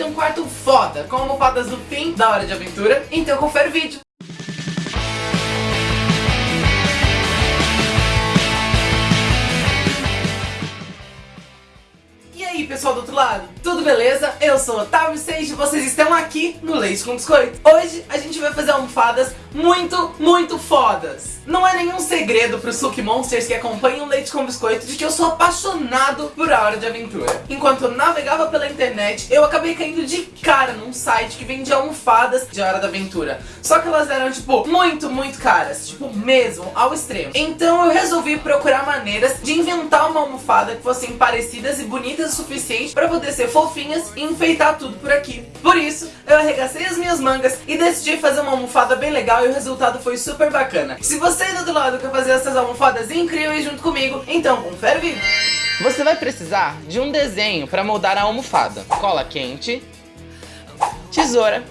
ter um quarto foda, com almofadas do fim da Hora de Aventura, então confere o vídeo. E aí pessoal do outro lado, tudo beleza? Eu sou o Otávio Seixas e vocês estão aqui no Leite com Biscoito. Hoje a gente vai fazer almofadas muito, muito fodas. Não é nenhum segredo para os Suki Monsters que acompanham Leite com Biscoito de que eu sou apaixonado por A Hora de Aventura. Enquanto eu navegava pela internet, eu acabei caindo de cara num site que vende almofadas de Hora da Aventura. Só que elas eram, tipo, muito, muito caras. Tipo, mesmo, ao extremo. Então eu resolvi procurar maneiras de inventar uma almofada que fossem parecidas e bonitas o suficiente para poder ser fofinhas e enfeitar tudo por aqui. Por isso, eu arregacei as minhas mangas e decidi fazer uma almofada bem legal e o resultado foi super bacana. Se você aí do outro lado quer fazer essas almofadas incríveis junto comigo, então confere o vídeo. Você vai precisar de um desenho para moldar a almofada. Cola quente, tesoura,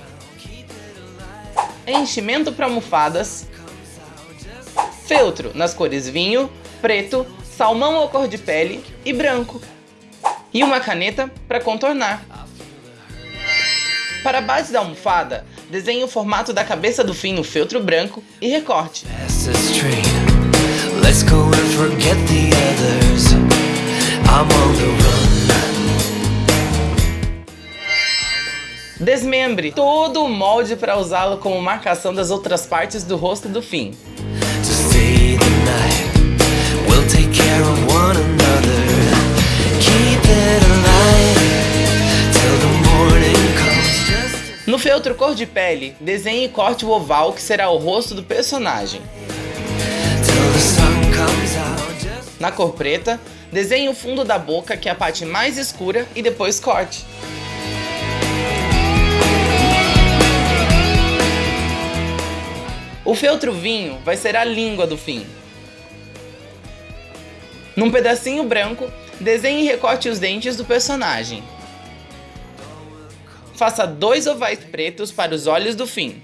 enchimento para almofadas, feltro nas cores vinho, preto, salmão ou cor de pele e branco. E uma caneta para contornar. Para a base da almofada, desenhe o formato da cabeça do fim no feltro branco e recorte. Desmembre todo o molde para usá-lo como marcação das outras partes do rosto do fim. No feltro cor de pele, desenhe e corte o oval que será o rosto do personagem. Na cor preta, desenhe o fundo da boca, que é a parte mais escura, e depois corte. O feltro vinho vai ser a língua do fim. Num pedacinho branco, desenhe e recorte os dentes do personagem. Faça dois ovais pretos para os olhos do fim.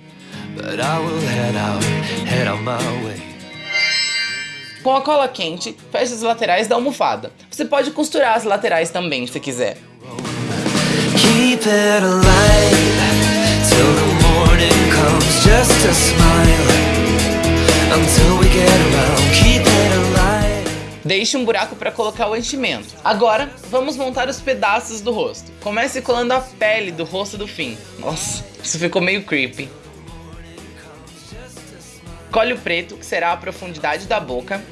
Com a cola quente, feche as laterais da almofada. Você pode costurar as laterais também, se quiser. Keep Deixe um buraco para colocar o enchimento. Agora, vamos montar os pedaços do rosto. Comece colando a pele do rosto do fim. Nossa, isso ficou meio creepy. Colhe o preto, que será a profundidade da boca.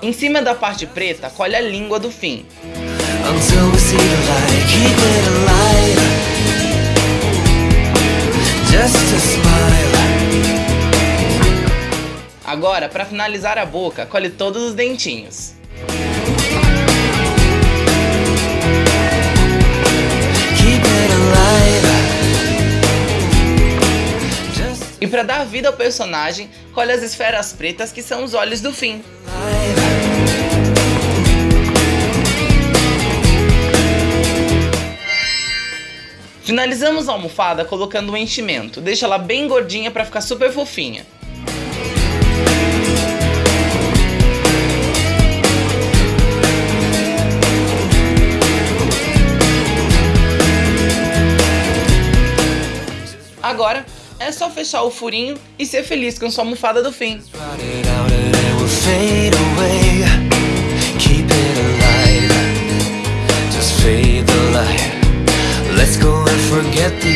Em cima da parte preta, colhe a língua do fim. Just Agora, para finalizar a boca, colhe todos os dentinhos. E para dar vida ao personagem, colhe as esferas pretas que são os olhos do fim. Finalizamos a almofada colocando um enchimento, deixa ela bem gordinha para ficar super fofinha. Agora é só fechar o furinho e ser feliz com sua almofada do fim. Let's go and forget the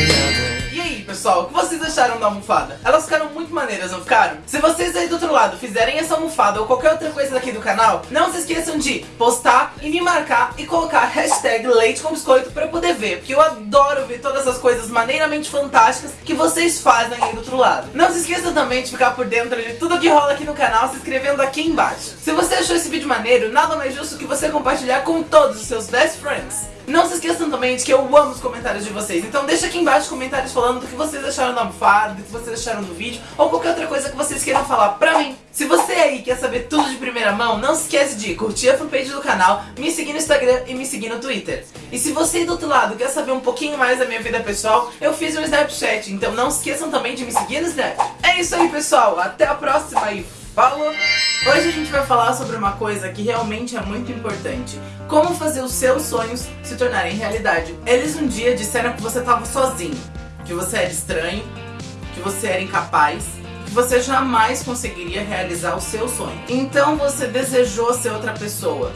pessoal, o que vocês acharam da almofada? Elas ficaram muito maneiras, não ficaram? Se vocês aí do outro lado fizerem essa almofada ou qualquer outra coisa daqui do canal, não se esqueçam de postar e me marcar e colocar hashtag leite com biscoito pra eu poder ver, porque eu adoro ver todas essas coisas maneiramente fantásticas que vocês fazem aí do outro lado. Não se esqueçam também de ficar por dentro de tudo que rola aqui no canal se inscrevendo aqui embaixo. Se você achou esse vídeo maneiro, nada mais justo que você compartilhar com todos os seus best friends. Não se esqueçam também de que eu amo os comentários de vocês. Então deixa aqui embaixo comentários falando do que vocês acharam da almofada, do que vocês acharam do vídeo, ou qualquer outra coisa que vocês queiram falar pra mim. Se você aí quer saber tudo de primeira mão, não se esquece de curtir a fanpage do canal, me seguir no Instagram e me seguir no Twitter. E se você do outro lado quer saber um pouquinho mais da minha vida pessoal, eu fiz um Snapchat, então não se esqueçam também de me seguir no Snapchat. É isso aí pessoal, até a próxima e falou! Hoje a gente vai falar sobre uma coisa que realmente é muito importante. Como fazer os seus sonhos se tornarem realidade. Eles um dia disseram que você estava sozinho, que você era estranho, que você era incapaz que você jamais conseguiria realizar o seu sonho. Então você desejou ser outra pessoa.